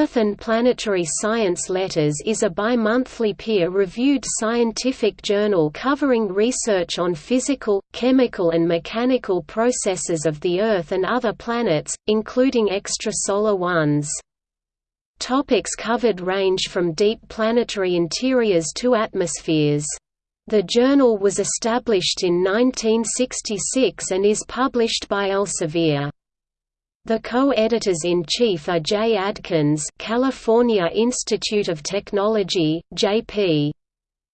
Earth and Planetary Science Letters is a bi-monthly peer-reviewed scientific journal covering research on physical, chemical and mechanical processes of the Earth and other planets, including extrasolar ones. Topics covered range from deep planetary interiors to atmospheres. The journal was established in 1966 and is published by Elsevier. The co-editors-in-chief are Jay Adkins California Institute of Technology, J.P.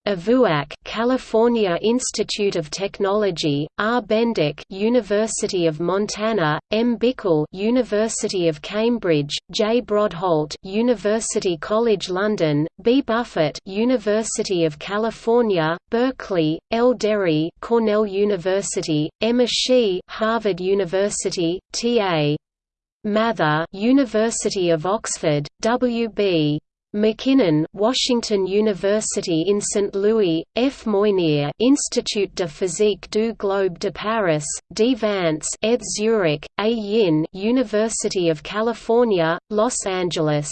Avouac, California Institute of Technology, R. Bendick, University of Montana, M. Bickle, University of Cambridge, J. Brodholt, University College London, B. Buffett, University of California, Berkeley, L. Derry, Cornell University, M. Ishii, Harvard University, T. A. Mather, University of Oxford, W.B. McKinnon, Washington University in St. Louis, F. Moynier Institut de Physique du Globe de Paris, D. Vance ETH Zurich, A. Yin University of California, Los Angeles.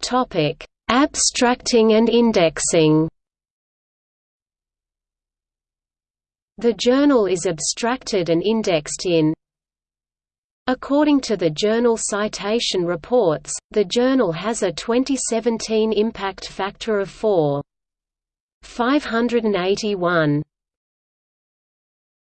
Topic: Abstracting and indexing The journal is abstracted and indexed in According to the Journal Citation Reports, the journal has a 2017 impact factor of 4.581.